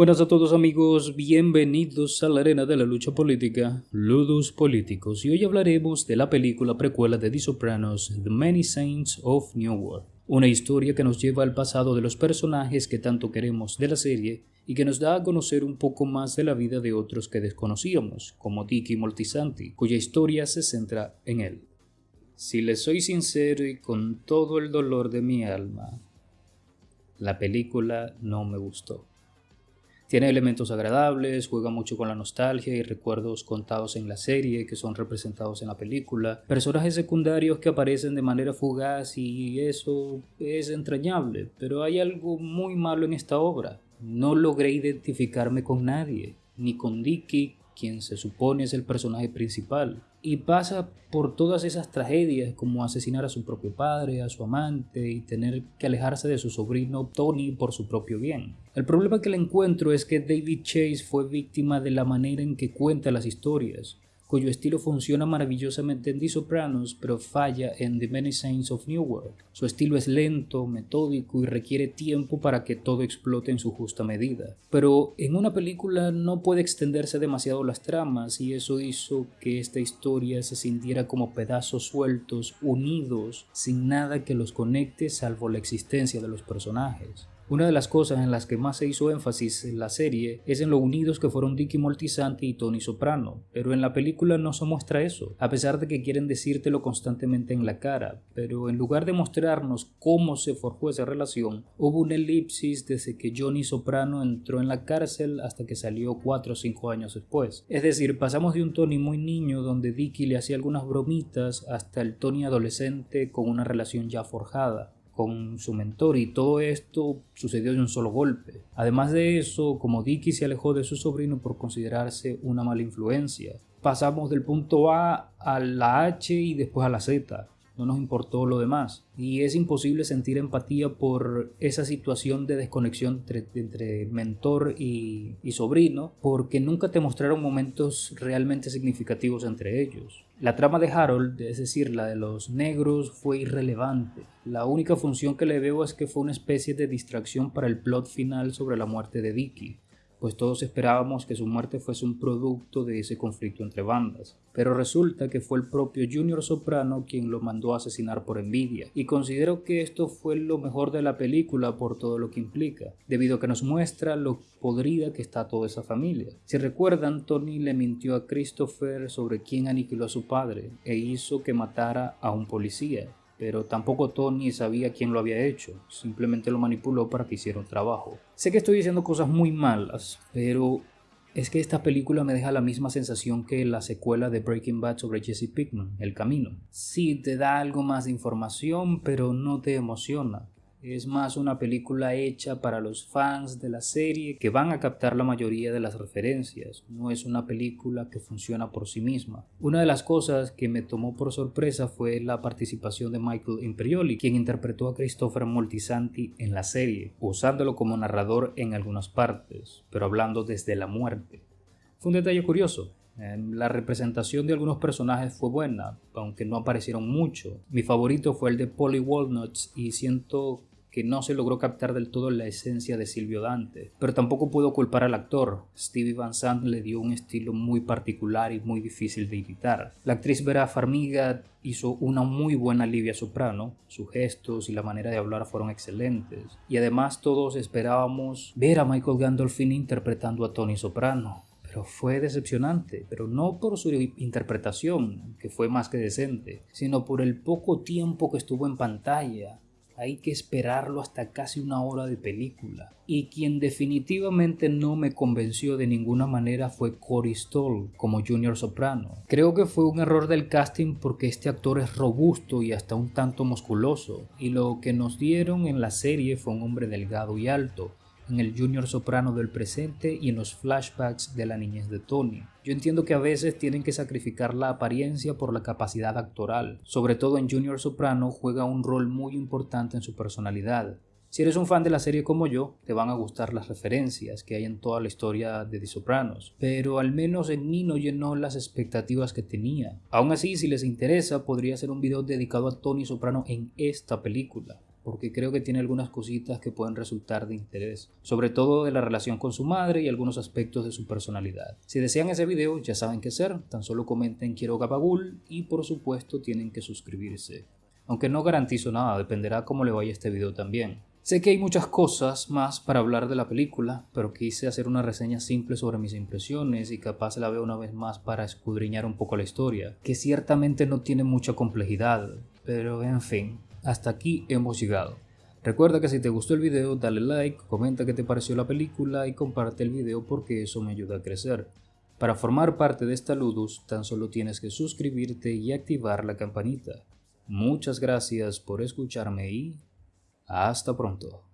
buenas a todos amigos, bienvenidos a la arena de la lucha política, Ludus Políticos, y hoy hablaremos de la película precuela de The Sopranos, The Many Saints of New World, una historia que nos lleva al pasado de los personajes que tanto queremos de la serie y que nos da a conocer un poco más de la vida de otros que desconocíamos, como Dicky Moltisanti, cuya historia se centra en él. Si les soy sincero y con todo el dolor de mi alma, la película no me gustó. Tiene elementos agradables, juega mucho con la nostalgia y recuerdos contados en la serie que son representados en la película, personajes secundarios que aparecen de manera fugaz y eso es entrañable, pero hay algo muy malo en esta obra. No logré identificarme con nadie, ni con Dicky, quien se supone es el personaje principal, y pasa por todas esas tragedias como asesinar a su propio padre, a su amante y tener que alejarse de su sobrino Tony por su propio bien. El problema que le encuentro es que David Chase fue víctima de la manera en que cuenta las historias cuyo estilo funciona maravillosamente en The Sopranos, pero falla en The Many Saints of New World. Su estilo es lento, metódico y requiere tiempo para que todo explote en su justa medida. Pero en una película no puede extenderse demasiado las tramas y eso hizo que esta historia se sintiera como pedazos sueltos, unidos, sin nada que los conecte salvo la existencia de los personajes. Una de las cosas en las que más se hizo énfasis en la serie es en lo unidos que fueron Dicky Moltisanti y Tony Soprano, pero en la película no se muestra eso, a pesar de que quieren decírtelo constantemente en la cara, pero en lugar de mostrarnos cómo se forjó esa relación, hubo una elipsis desde que Johnny Soprano entró en la cárcel hasta que salió 4 o 5 años después. Es decir, pasamos de un Tony muy niño donde Dicky le hacía algunas bromitas hasta el Tony adolescente con una relación ya forjada con su mentor y todo esto sucedió de un solo golpe. Además de eso, como Dicky se alejó de su sobrino por considerarse una mala influencia, pasamos del punto A a la H y después a la Z no nos importó lo demás. Y es imposible sentir empatía por esa situación de desconexión entre, mentor y, y, sobrino, porque nunca te mostraron momentos realmente significativos entre ellos. La trama de Harold, es decir, la de los negros, fue irrelevante. La única función que le veo es que fue una especie de distracción para el plot final sobre la muerte de Dicky pues todos esperábamos que su muerte fuese un producto de ese conflicto entre bandas. Pero resulta que fue el propio Junior Soprano quien lo mandó a asesinar por envidia, y considero que esto fue lo mejor de la película por todo lo que implica, debido a que nos muestra lo podrida que está toda esa familia. Si recuerdan, Tony le mintió a Christopher sobre quién aniquiló a su padre e hizo que matara a un policía, pero tampoco Tony sabía quién lo había hecho, simplemente lo manipuló para que hiciera un trabajo. Sé que estoy diciendo cosas muy malas, pero es que esta película me deja la misma sensación que la secuela de Breaking Bad sobre Jesse Pickman, El Camino. Sí, te da algo más de información, pero no te emociona. Es más una película hecha para los fans de la serie que van a captar la mayoría de las referencias. No es una película que funciona por sí misma. Una de las cosas que me tomó por sorpresa fue la participación de Michael Imperioli, quien interpretó a Christopher Moltisanti en la serie, usándolo como narrador en algunas partes, pero hablando desde la muerte. Fue un detalle curioso, em, la representación de algunos personajes fue buena, aunque no aparecieron mucho. Mi favorito fue el de Polly Walnuts y siento que no se logró captar del todo la esencia de Silvio Dante. Pero tampoco puedo culpar al actor. Stevie Van Sant le dio un estilo muy particular y muy difícil de imitar. La actriz Vera Farmiga hizo una muy buena Livia Soprano. Sus gestos y la manera de hablar fueron excelentes. Y además todos esperábamos ver a Michael Gandolfini interpretando a Tony Soprano pero fue decepcionante, pero no por su interpretación, que fue más que decente, sino por el poco tiempo que estuvo en pantalla hay que esperarlo hasta casi una hora de película. Y quien definitivamente no me convenció de ninguna manera fue Cory Stoll como Junior Soprano. Creo que fue un error del casting porque este actor es robusto y hasta un tanto musculoso, y lo que nos dieron en la serie fue un hombre delgado y alto, en el Junior Soprano del presente y en los flashbacks de la niñez de Tony. Yo entiendo que a veces tienen que sacrificar la apariencia por la capacidad actoral. Sobre todo en Junior Soprano juega un rol muy importante en su personalidad. Si eres un fan de la serie como yo, te van a gustar las referencias que hay en toda la historia de The Sopranos, pero al menos en mí no llenó las expectativas que tenía. Aún así, si les interesa, podría hacer un video dedicado a Tony Soprano en esta película. Porque creo que tiene algunas cositas que pueden resultar de interés, sobre todo de la relación con su madre y algunos aspectos de su personalidad. Si desean ese video ya saben qué hacer, tan solo comenten quiero Gabagul y por supuesto tienen que suscribirse. Aunque no garantizo nada, dependerá cómo le vaya este video también. Sé que hay muchas cosas más para hablar de la película, pero quise hacer una reseña simple sobre mis impresiones y capaz la veo una vez más para escudriñar un poco la historia, que ciertamente no tiene mucha complejidad, pero en fin, hasta aquí hemos llegado. Recuerda que si te gustó el video dale like, comenta qué te pareció la película y comparte el video porque eso me ayuda a crecer. Para formar parte de esta Ludus tan solo tienes que suscribirte y activar la campanita. Muchas gracias por escucharme y hasta pronto.